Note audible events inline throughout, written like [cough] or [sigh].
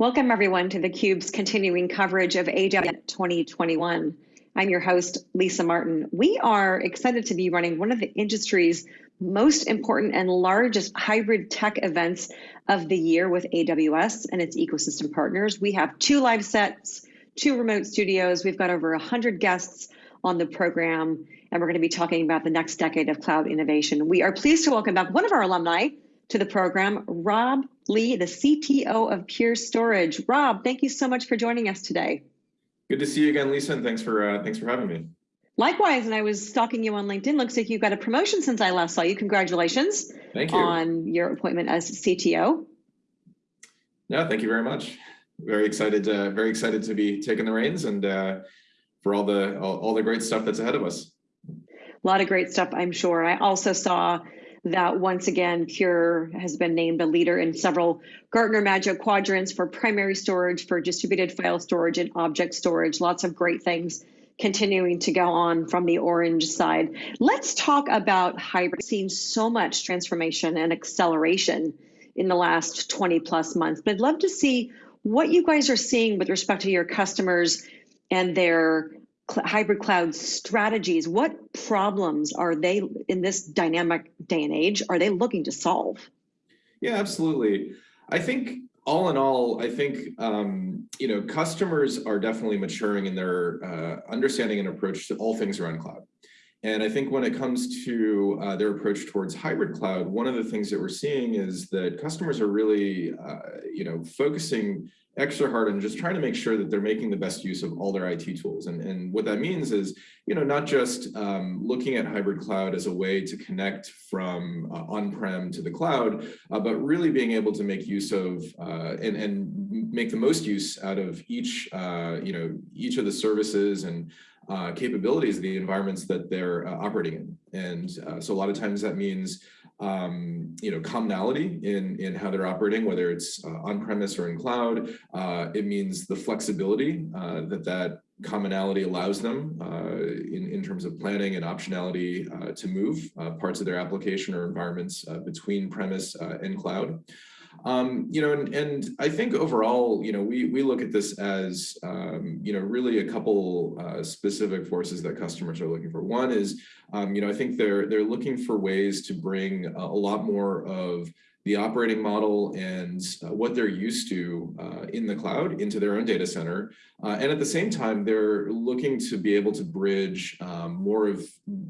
Welcome everyone to theCUBE's continuing coverage of AWS 2021. I'm your host, Lisa Martin. We are excited to be running one of the industry's most important and largest hybrid tech events of the year with AWS and its ecosystem partners. We have two live sets, two remote studios. We've got over 100 guests on the program, and we're going to be talking about the next decade of cloud innovation. We are pleased to welcome back one of our alumni to the program, Rob Lee, the CTO of Pure Storage. Rob, thank you so much for joining us today. Good to see you again, Lisa, and thanks for uh, thanks for having me. Likewise, and I was stalking you on LinkedIn. Looks like you got a promotion since I last saw you. Congratulations. Thank you. On your appointment as CTO. Yeah, thank you very much. Very excited, uh, very excited to be taking the reins and uh, for all the all, all the great stuff that's ahead of us. A lot of great stuff, I'm sure. I also saw that once again, Pure has been named a leader in several Gartner Magic Quadrants for primary storage, for distributed file storage, and object storage. Lots of great things continuing to go on from the orange side. Let's talk about hybrid. Seen so much transformation and acceleration in the last 20 plus months, but I'd love to see what you guys are seeing with respect to your customers and their hybrid cloud strategies, what problems are they in this dynamic day and age are they looking to solve? Yeah, absolutely. I think all in all, I think um, you know customers are definitely maturing in their uh, understanding and approach to all things around cloud. And I think when it comes to uh, their approach towards hybrid cloud, one of the things that we're seeing is that customers are really, uh, you know, focusing extra hard and just trying to make sure that they're making the best use of all their IT tools. And, and what that means is, you know, not just um, looking at hybrid cloud as a way to connect from uh, on-prem to the cloud, uh, but really being able to make use of uh, and, and make the most use out of each, uh, you know, each of the services and uh, capabilities of the environments that they're uh, operating in. And so a lot of times that means um, you know, commonality in, in how they're operating, whether it's uh, on-premise or in cloud. Uh, it means the flexibility uh, that that commonality allows them uh, in, in terms of planning and optionality uh, to move uh, parts of their application or environments between premise and cloud. Um, you know, and, and I think overall, you know, we, we look at this as, um, you know, really a couple uh, specific forces that customers are looking for. One is, um, you know, I think they're, they're looking for ways to bring a, a lot more of the operating model and uh, what they're used to uh, in the cloud into their own data center. Uh, and at the same time, they're looking to be able to bridge um, more of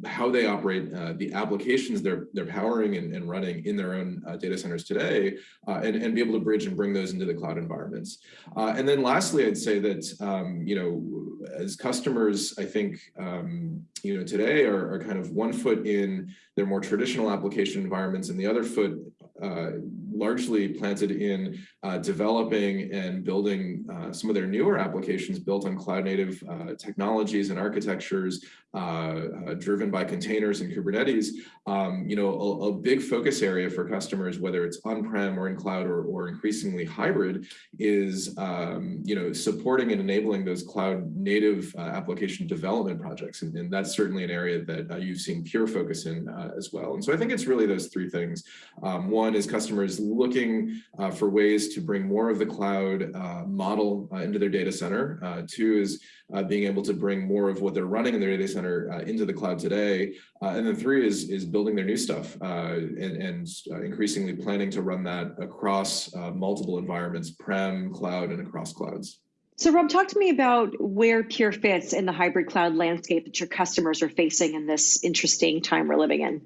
how they operate uh, the applications they're, they're powering and, and running in their own uh, data centers today uh, and, and be able to bridge and bring those into the cloud environments. and then lastly, I'd say that, um, you know, as customers, I think, um, you know, today are, are kind of one foot in their more traditional application environments and the other foot uh, largely planted in uh, developing and building uh, some of their newer applications built on cloud native uh, technologies and architectures uh, uh, driven by containers and Kubernetes, um, you know, a, a, big focus area for customers, whether it's on-prem or in cloud or, or increasingly hybrid, is, um, you know, supporting and enabling those cloud native application development projects. And, and, that's certainly an area that you've seen Pure focus in as well. And so I think it's really those three things. Um, one is customers looking uh, for ways to bring more of the cloud uh, model uh, into their data center. Uh, two is uh, being able to bring more of what they're running in their data center into the cloud today. and then three is, is building their new stuff and, and increasingly planning to run that across multiple environments, prem, cloud, and across clouds. So Rob, talk to me about where Pure fits in the hybrid cloud landscape that your customers are facing in this interesting time we're living in.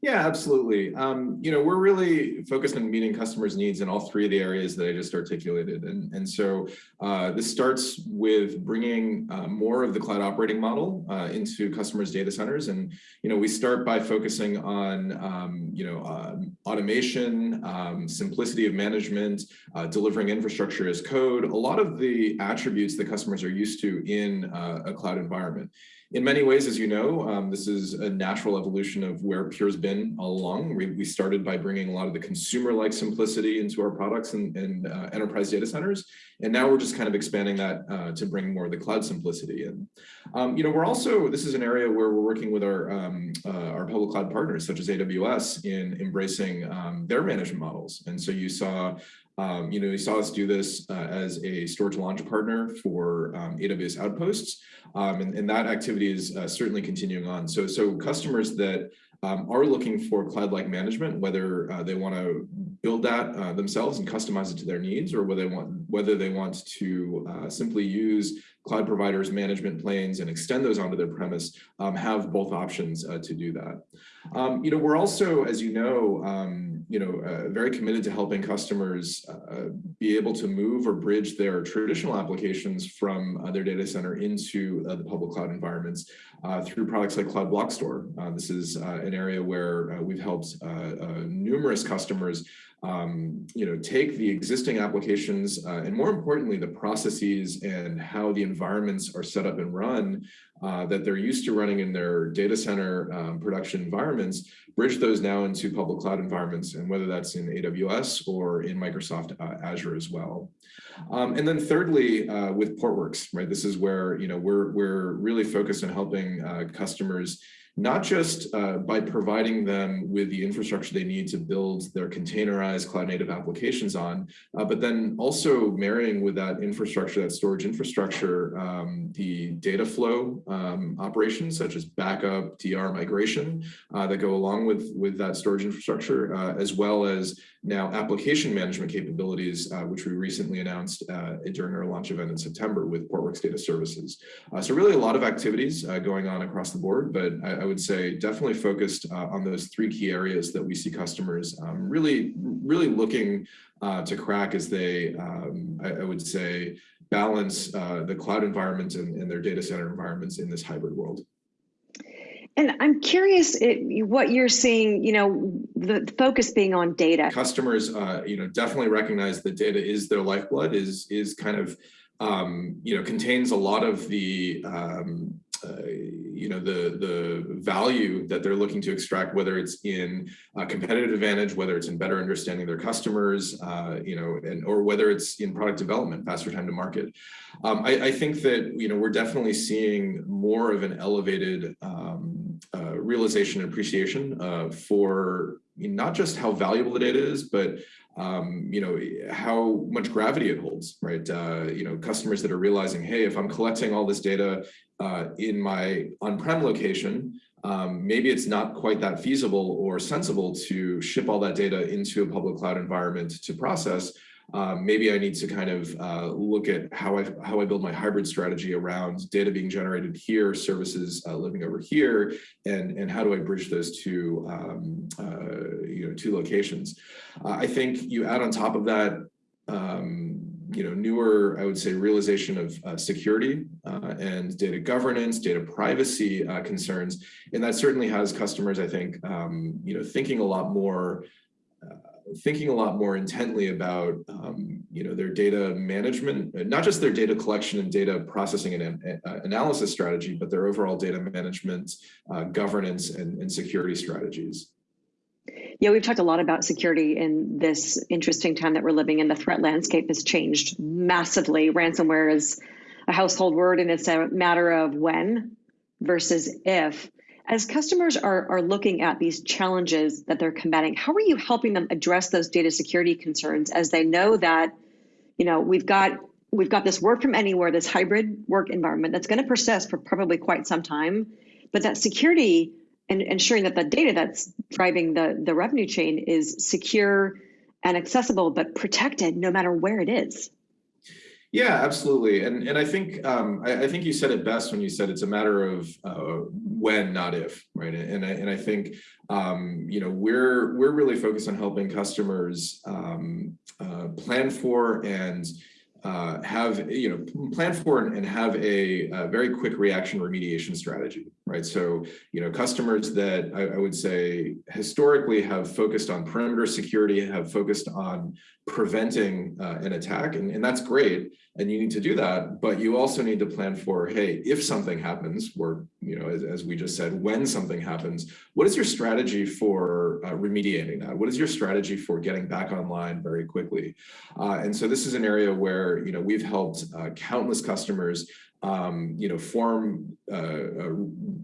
Yeah, absolutely. Um, you know, we're really focused on meeting customers' needs in all three of the areas that I just articulated. And, and so uh, this starts with bringing uh, more of the cloud operating model uh, into customers' data centers. And, you know, we start by focusing on, um, you know, uh, automation, um, simplicity of management, uh, delivering infrastructure as code, a lot of the attributes that customers are used to in uh, a cloud environment. In many ways, as you know, um, this is a natural evolution of where Pure's been all along. We, we started by bringing a lot of the consumer-like simplicity into our products and, and uh, enterprise data centers. And now we're just kind of expanding that uh, to bring more of the cloud simplicity in. Um, you know, we're also, this is an area where we're working with our, um, uh, our public cloud partners, such as AWS, in embracing um, their management models. And so you saw um, you know, you saw us do this uh, as a storage launch partner for um, AWS Outposts, um, and, and, that activity is uh, certainly continuing on. So, so customers that um, are looking for cloud-like management, whether uh, they want to build that uh, themselves and customize it to their needs, or whether they want whether they want to uh, simply use cloud providers management planes and extend those onto their premise, um, have both options uh, to do that. Um, you know, we're also, as you know, um, you know, uh, very committed to helping customers uh, be able to move or bridge their traditional applications from uh, their data center into uh, the public cloud environments uh, through products like Cloud Block Store. this is an area where we've helped numerous customers um, you know, take the existing applications uh, and more importantly, the processes and how the environments are set up and run uh, that they're used to running in their data center um, production environments, bridge those now into public cloud environments, and whether that's in AWS or in Microsoft uh, Azure as well. Um, and then thirdly, uh, with Portworx, right? This is where, you know, we're, we're really focused on helping uh, customers not just uh, by providing them with the infrastructure they need to build their containerized cloud native applications on, uh, but then also marrying with that infrastructure, that storage infrastructure, um, the data flow um, operations such as backup, DR migration uh, that go along with, with that storage infrastructure, uh, as well as now application management capabilities, uh, which we recently announced uh, during our launch event in September with Portworx Data Services. so really a lot of activities going on across the board, but I, I would say definitely focused uh, on those three key areas that we see customers um, really, really looking uh, to crack as they, um, I, I, would say, balance uh, the cloud environments and, and, their data center environments in this hybrid world. And I'm curious it, what you're seeing, you know, the focus being on data. Customers, uh, you know, definitely recognize that data is their lifeblood, is, is kind of, um, you know, contains a lot of the um, uh, you know the the value that they're looking to extract, whether it's in competitive advantage, whether it's in better understanding their customers, uh, you know, and or whether it's in product development, faster time to market. Um, I, I, think that you know we're definitely seeing more of an elevated um, uh, realization and appreciation uh, for not just how valuable the data is, but um, you know, how much gravity it holds, right? Uh, you know, customers that are realizing, hey, if I'm collecting all this data uh, in my on-prem location, um, maybe it's not quite that feasible or sensible to ship all that data into a public cloud environment to process um, maybe I need to kind of uh, look at how I how I build my hybrid strategy around data being generated here, services uh, living over here, and and how do I bridge those two um, uh, you know two locations. Uh, I think you add on top of that. Um, you know, newer, I would say, realization of uh, security uh, and data governance, data privacy concerns, and that certainly has customers, I think, um, you know, thinking a lot more thinking a lot more intently about um, you know their data management, not just their data collection and data processing and uh, analysis strategy, but their overall data management, uh, governance, and, and security strategies. Yeah, we've talked a lot about security in this interesting time that we're living in. The threat landscape has changed massively. Ransomware is a household word, and it's a matter of when versus if. As customers are, are looking at these challenges that they're combating, how are you helping them address those data security concerns as they know that, you know, we've got we've got this work from anywhere, this hybrid work environment that's going to persist for probably quite some time, but that security and ensuring that the data that's driving the, the revenue chain is secure and accessible, but protected no matter where it is. Yeah, absolutely. And and I think um, I, I, think you said it best when you said it's a matter of uh, when, not if, right? And I, and I think um, you know we're we're really focused on helping customers um, uh, plan for and uh, have you know plan for and have a, a, very quick reaction remediation strategy, right? So, you know, customers that I, I would say historically have focused on perimeter security, have focused on preventing uh, an attack, and, and that's great. And you need to do that, but you also need to plan for, hey, if something happens, or, you know, as, as we just said, when something happens, what is your strategy for uh, remediating that? What is your strategy for getting back online very quickly? Uh, and so this is an area where, you know, we've helped uh, countless customers um, you know, form uh, uh,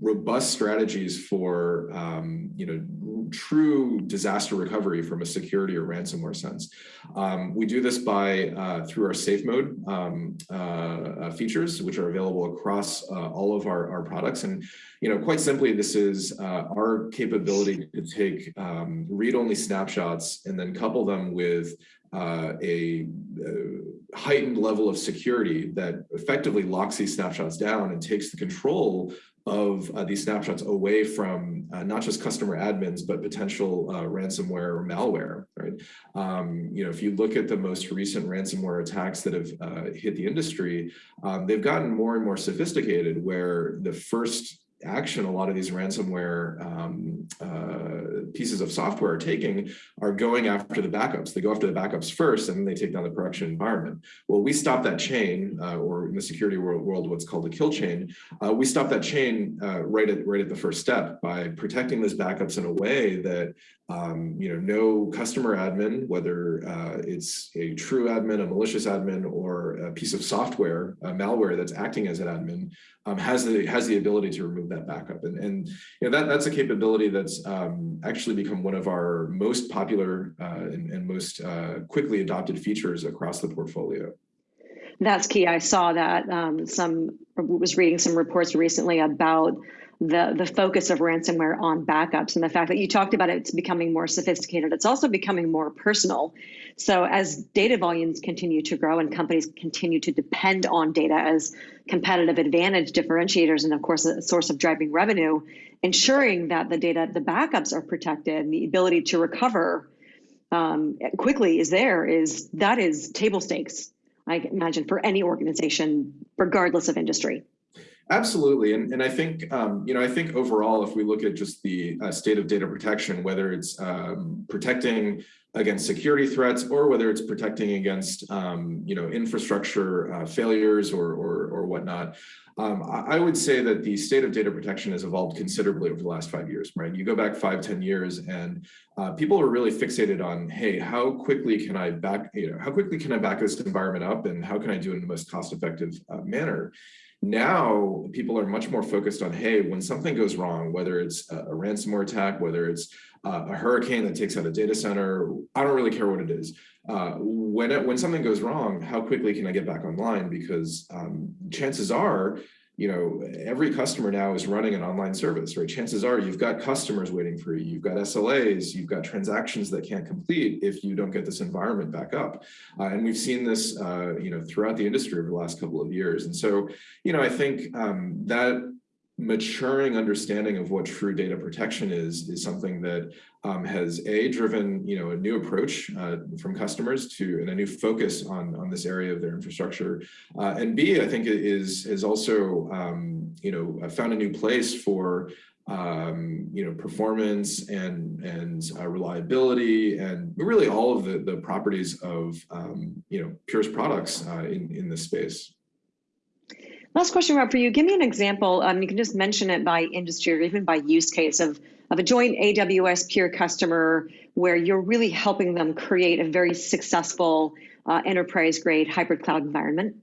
robust strategies for, um, you know, true disaster recovery from a security or ransomware sense. Um, we do this by uh, through our safe mode um, uh, uh, features, which are available across all of our, our products. And, you know, quite simply, this is our capability to take um, read-only snapshots and then couple them with a, heightened level of security that effectively locks these snapshots down and takes the control of uh, these snapshots away from uh, not just customer admins, but potential uh, ransomware or malware, right? Um, you know, if you look at the most recent ransomware attacks that have uh, hit the industry, um, they've gotten more and more sophisticated where the first action a lot of these ransomware um, uh, pieces of software are taking are going after the backups. They go after the backups first, and then they take down the production environment. Well, we stop that chain, uh, or in the security world, world, what's called a kill chain. Uh, we stop that chain uh, right at right at the first step by protecting those backups in a way that um, you know, no customer admin, whether uh, it's a true admin, a malicious admin, or a piece of software, a malware that's acting as an admin, um, has the has the ability to remove that backup. And, and you know, that, that's a capability that's um, actually become one of our most popular uh, and, and, most uh, quickly adopted features across the portfolio. That's key. I saw that um, some was reading some reports recently about the the focus of ransomware on backups and the fact that you talked about it, it's becoming more sophisticated. It's also becoming more personal. So as data volumes continue to grow and companies continue to depend on data as competitive advantage differentiators and of course a source of driving revenue, ensuring that the data, the backups are protected and the ability to recover um, quickly is there is that is table stakes, I imagine, for any organization, regardless of industry. Absolutely, and and I think um, you know I think overall, if we look at just the uh, state of data protection, whether it's um, protecting against security threats or whether it's protecting against um, you know infrastructure uh, failures or or, or whatnot, um, I, would say that the state of data protection has evolved considerably over the last five years. Right, you go back five, ten years, and uh, people are really fixated on, hey, how quickly can I back you know how quickly can I back this environment up, and how can I do it in the most cost-effective uh, manner. Now people are much more focused on, hey, when something goes wrong, whether it's a, a ransomware attack, whether it's uh, a hurricane that takes out a data center, I don't really care what it is. Uh, when, it, when something goes wrong, how quickly can I get back online? Because um, chances are you know, every customer now is running an online service, right? Chances are you've got customers waiting for you, you've got SLAs, you've got transactions that can't complete if you don't get this environment back up. Uh, and we've seen this, uh, you know, throughout the industry over the last couple of years. And so, you know, I think um, that maturing understanding of what true data protection is is something that um, has a driven you know a new approach uh, from customers to and a new focus on on this area of their infrastructure. Uh, and b i think it is is also um, you know found a new place for um, you know performance and and uh, reliability and really all of the the properties of um, you know Pure's products uh, in in this space Last question, Rob, for you. Give me an example. Um, you can just mention it by industry or even by use case of, of a joint AWS Pure customer where you're really helping them create a very successful uh, enterprise grade hybrid cloud environment.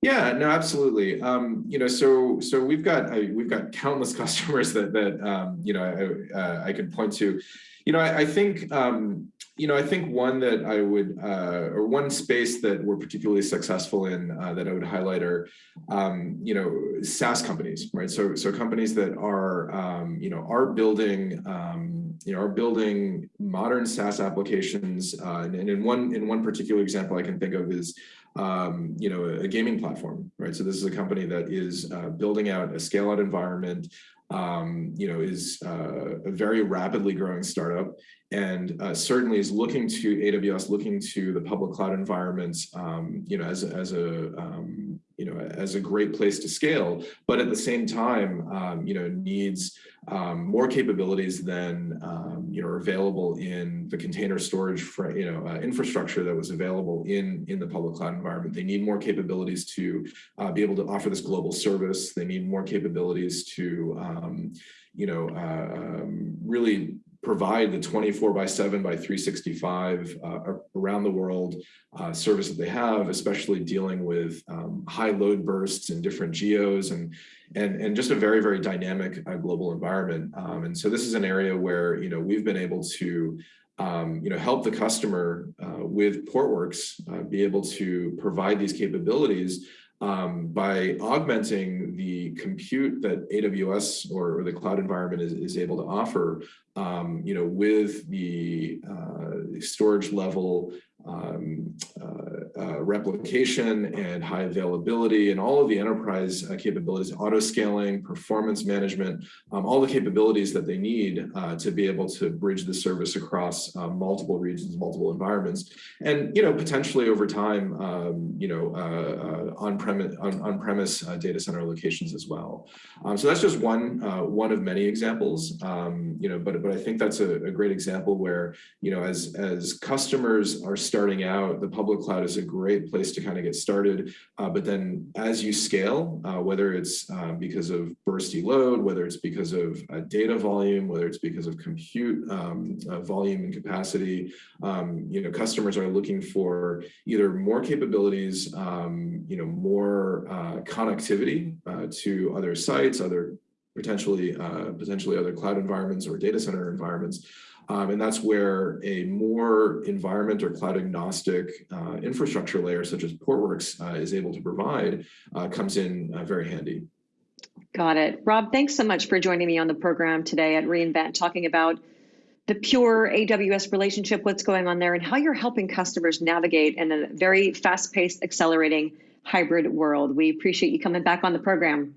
Yeah, no, absolutely. Um, you know, so so we've got I, we've got countless [laughs] customers that that um, you know I, uh, I could point to. You know, I, I think um, you know, I think one that I would, uh, or one space that we're particularly successful in uh, that I would highlight are, um, you know, SaaS companies, right? So, so companies that are, um, you know, are building, um, you know, are building modern SaaS applications. Uh, and, and in one, in one particular example I can think of is, um, you know, a, a, gaming platform, right? So this is a company that is uh, building out a scale out environment um, you know, is uh, a very rapidly growing startup and uh, certainly is looking to AWS, looking to the public cloud environments, um, you know, as, as a, um, you know, as a great place to scale, but at the same time, um, you know, needs um, more capabilities than, um, you know, are available in the container storage, for, you know, uh, infrastructure that was available in, in the public cloud environment. They need more capabilities to uh, be able to offer this global service. They need more capabilities to, um, you know, uh, really provide the 24 by 7 by 365 uh, around the world uh, service that they have, especially dealing with um, high load bursts in different geos and and and just a very very dynamic uh, global environment. Um, and so this is an area where you know we've been able to um, you know, help the customer uh, with Portworx uh, be able to provide these capabilities um, by augmenting the compute that AWS or, or the cloud environment is, is able to offer, um, you know, with the uh, storage level um, uh, uh, replication and high availability and all of the enterprise uh, capabilities, auto scaling, performance management, um, all the capabilities that they need uh, to be able to bridge the service across uh, multiple regions, multiple environments, and you know potentially over time, um, you know, uh, on-premise on, on premise data center locations as well. Um, so that's just one one of many examples, um, you know, but but I think that's a, a great example where you know as as customers are starting out, the public cloud is a great place to kind of get started. Uh, but then as you scale, uh, whether it's uh, because of bursty load, whether it's because of uh, data volume, whether it's because of compute um, uh, volume and capacity, um, you know, customers are looking for either more capabilities, um, you know, more uh, connectivity to other sites, other potentially potentially other cloud environments or data center environments, um, and that's where a more environment or cloud agnostic uh, infrastructure layer, such as Portworx uh, is able to provide, uh, comes in uh, very handy. Got it. Rob, thanks so much for joining me on the program today at reInvent, talking about the pure AWS relationship, what's going on there, and how you're helping customers navigate in a very fast-paced, accelerating hybrid world. We appreciate you coming back on the program.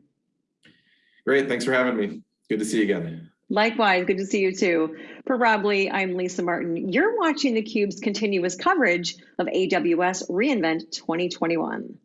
Great. Thanks for having me. Good to see you again. Likewise, good to see you too. For Rob Lee, I'm Lisa Martin. You're watching theCUBE's continuous coverage of AWS reInvent 2021.